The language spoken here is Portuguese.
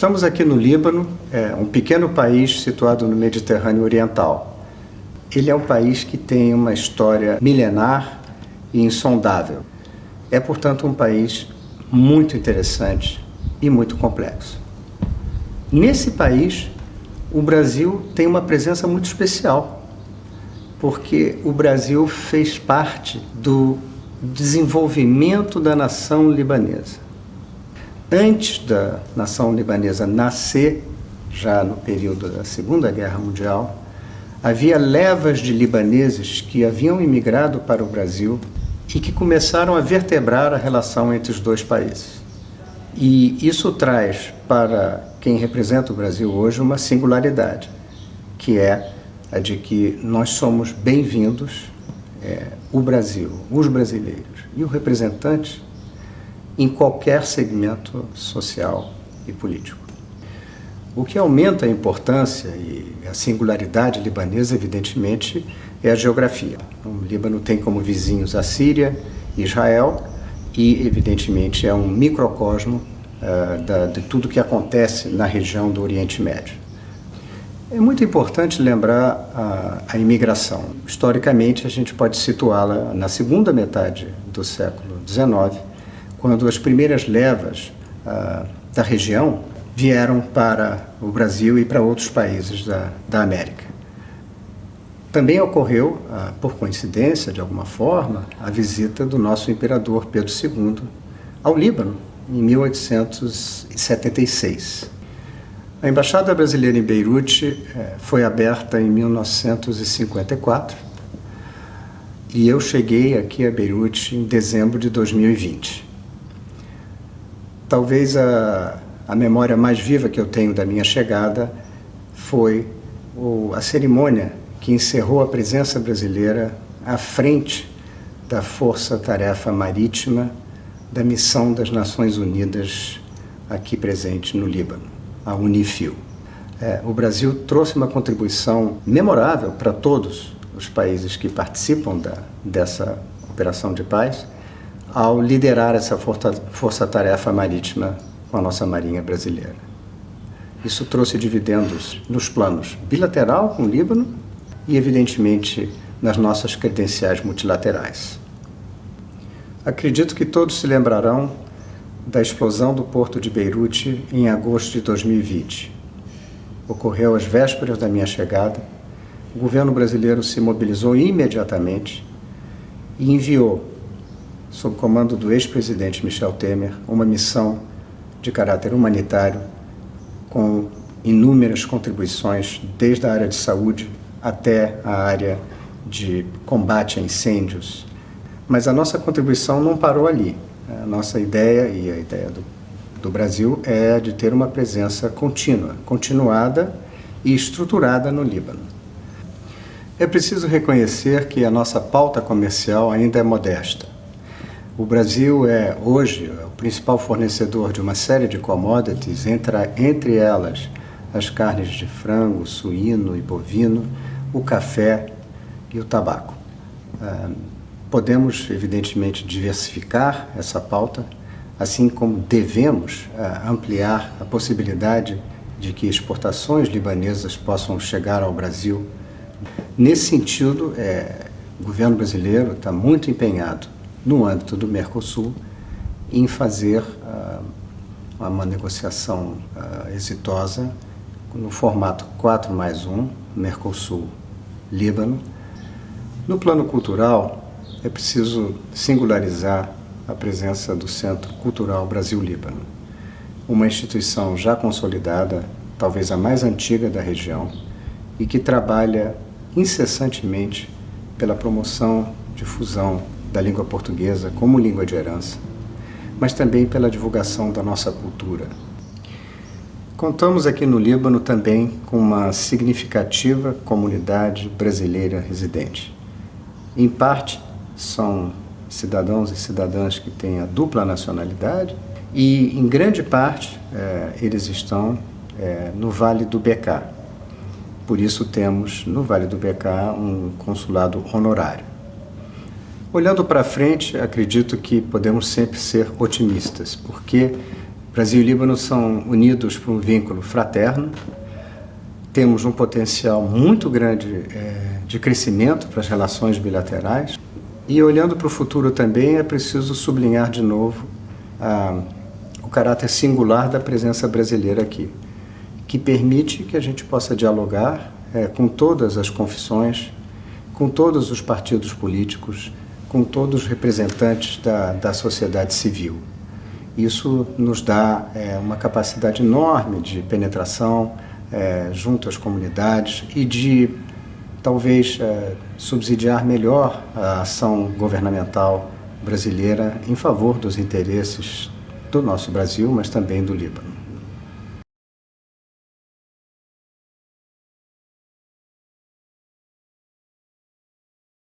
Estamos aqui no Líbano, é um pequeno país situado no Mediterrâneo Oriental. Ele é um país que tem uma história milenar e insondável. É, portanto, um país muito interessante e muito complexo. Nesse país, o Brasil tem uma presença muito especial, porque o Brasil fez parte do desenvolvimento da nação libanesa antes da nação libanesa nascer, já no período da Segunda Guerra Mundial, havia levas de libaneses que haviam imigrado para o Brasil e que começaram a vertebrar a relação entre os dois países. E isso traz para quem representa o Brasil hoje uma singularidade, que é a de que nós somos bem-vindos, é, o Brasil, os brasileiros e o representante em qualquer segmento social e político. O que aumenta a importância e a singularidade libanesa, evidentemente, é a geografia. O Líbano tem como vizinhos a Síria, Israel e, evidentemente, é um microcosmo uh, da, de tudo que acontece na região do Oriente Médio. É muito importante lembrar a, a imigração. Historicamente, a gente pode situá-la na segunda metade do século XIX, quando as primeiras levas ah, da região vieram para o Brasil e para outros países da, da América. Também ocorreu, ah, por coincidência, de alguma forma, a visita do nosso imperador Pedro II ao Líbano, em 1876. A Embaixada Brasileira em Beirute eh, foi aberta em 1954 e eu cheguei aqui a Beirute em dezembro de 2020. Talvez a, a memória mais viva que eu tenho da minha chegada foi o, a cerimônia que encerrou a presença brasileira à frente da Força Tarefa Marítima da Missão das Nações Unidas aqui presente no Líbano, a Unifil. É, o Brasil trouxe uma contribuição memorável para todos os países que participam da, dessa operação de paz, ao liderar essa força-tarefa marítima com a nossa Marinha brasileira. Isso trouxe dividendos nos planos bilateral com o Líbano e, evidentemente, nas nossas credenciais multilaterais. Acredito que todos se lembrarão da explosão do porto de Beirute em agosto de 2020. Ocorreu às vésperas da minha chegada. O governo brasileiro se mobilizou imediatamente e enviou sob comando do ex-presidente Michel Temer, uma missão de caráter humanitário com inúmeras contribuições, desde a área de saúde até a área de combate a incêndios. Mas a nossa contribuição não parou ali. A nossa ideia e a ideia do, do Brasil é de ter uma presença contínua, continuada e estruturada no Líbano. É preciso reconhecer que a nossa pauta comercial ainda é modesta. O Brasil é hoje o principal fornecedor de uma série de commodities, entre, elas as carnes de frango, suíno e bovino, o café e o tabaco. Podemos, evidentemente, diversificar essa pauta, assim como devemos ah, ampliar a possibilidade de que exportações libanesas possam chegar ao Brasil. Nesse sentido, é, o governo brasileiro está muito empenhado no âmbito do Mercosul, em fazer uh, uma negociação uh, exitosa no formato 4 mais 1, Mercosul-Líbano. No plano cultural, é preciso singularizar a presença do Centro Cultural Brasil-Líbano, uma instituição já consolidada, talvez a mais antiga da região, e que trabalha incessantemente pela promoção, difusão da língua portuguesa como língua de herança, mas também pela divulgação da nossa cultura. Contamos aqui no Líbano também com uma significativa comunidade brasileira residente. Em parte, são cidadãos e cidadãs que têm a dupla nacionalidade e, em grande parte, é, eles estão é, no Vale do Becá. Por isso temos no Vale do Becá um consulado honorário. Olhando para frente, acredito que podemos sempre ser otimistas, porque Brasil e Líbano são unidos por um vínculo fraterno, temos um potencial muito grande é, de crescimento para as relações bilaterais e olhando para o futuro também é preciso sublinhar de novo a, o caráter singular da presença brasileira aqui, que permite que a gente possa dialogar é, com todas as confissões, com todos os partidos políticos, com todos os representantes da, da sociedade civil. Isso nos dá é, uma capacidade enorme de penetração é, junto às comunidades e de talvez é, subsidiar melhor a ação governamental brasileira em favor dos interesses do nosso Brasil, mas também do Líbano.